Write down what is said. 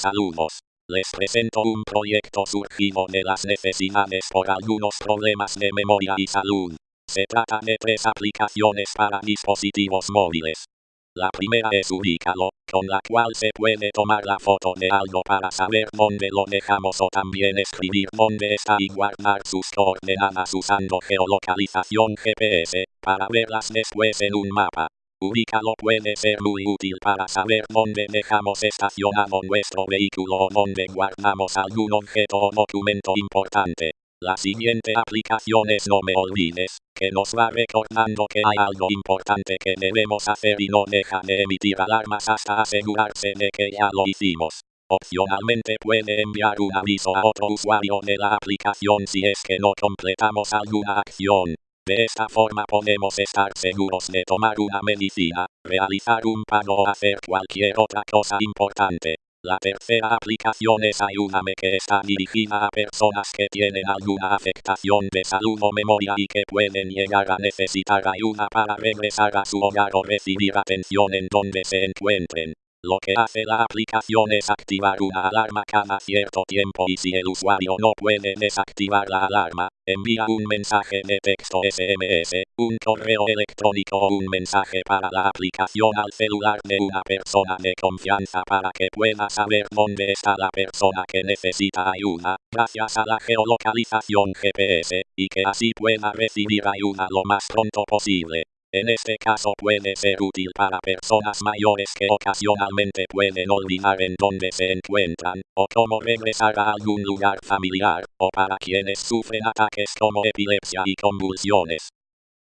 Saludos. Les presento un proyecto surgido de las necesidades por algunos problemas de memoria y salud. Se trata de tres aplicaciones para dispositivos móviles. La primera es Ubícalo, con la cual se puede tomar la foto de algo para saber dónde lo dejamos o también escribir dónde está y guardar sus coordenadas usando geolocalización GPS, para verlas después en un mapa. Ubícalo puede ser muy útil para saber dónde dejamos estacionado nuestro vehículo o dónde guardamos algún objeto o documento importante. La siguiente aplicación es No me olvides, que nos va recordando que hay algo importante que debemos hacer y no deja de emitir alarmas hasta asegurarse de que ya lo hicimos. Opcionalmente puede enviar un aviso a otro usuario de la aplicación si es que no completamos alguna acción. De esta forma podemos estar seguros de tomar una medicina, realizar un pago o hacer cualquier otra cosa importante. La tercera aplicación es Ayúdame que está dirigida a personas que tienen alguna afectación de salud o memoria y que pueden llegar a necesitar ayuda para regresar a su hogar o recibir atención en donde se encuentren. Lo que hace la aplicación es activar una alarma cada cierto tiempo y si el usuario no puede desactivar la alarma, envía un mensaje de texto SMS, un correo electrónico o un mensaje para la aplicación al celular de una persona de confianza para que pueda saber dónde está la persona que necesita ayuda, gracias a la geolocalización GPS, y que así pueda recibir ayuda lo más pronto posible. En este caso puede ser útil para personas mayores que ocasionalmente pueden olvidar en dónde se encuentran, o cómo regresar a algún lugar familiar, o para quienes sufren ataques como epilepsia y convulsiones.